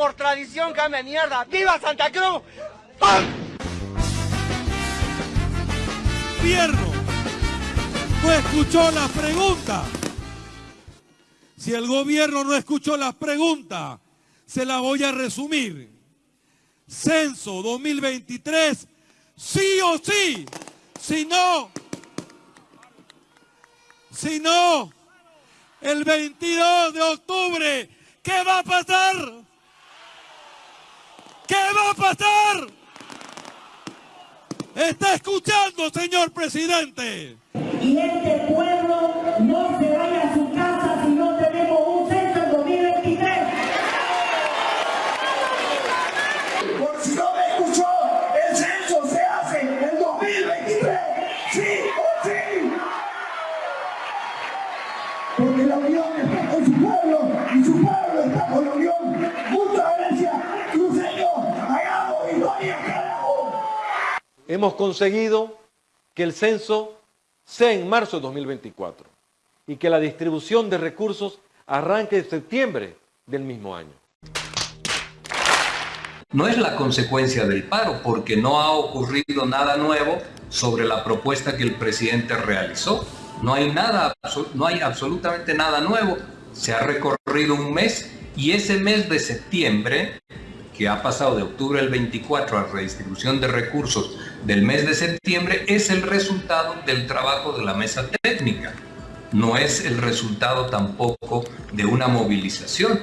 por tradición cambia mierda. ¡Viva Santa Cruz! Gobierno no escuchó la pregunta. Si el gobierno no escuchó la pregunta, se la voy a resumir. Censo 2023, sí o sí. Si no, si no, el 22 de octubre, ¿qué va a pasar? ¿Qué va a pasar? ¿Está escuchando, señor presidente? Y este pueblo no se vaya a su casa si no tenemos un censo en 2023. Por si no me escuchó, el censo se hace en el 2023. Sí o sí. Porque la unión está con su pueblo hemos conseguido que el censo sea en marzo de 2024 y que la distribución de recursos arranque en septiembre del mismo año. no es la consecuencia del paro, porque no ha ocurrido nada nuevo sobre la propuesta que el presidente realizó. No hay nada, no hay absolutamente nada nuevo. Se ha recorrido un mes y ese mes de septiembre, que ha pasado de octubre del 24 a redistribución de recursos del mes de septiembre, es el resultado del trabajo de la mesa técnica. No es el resultado tampoco de una movilización.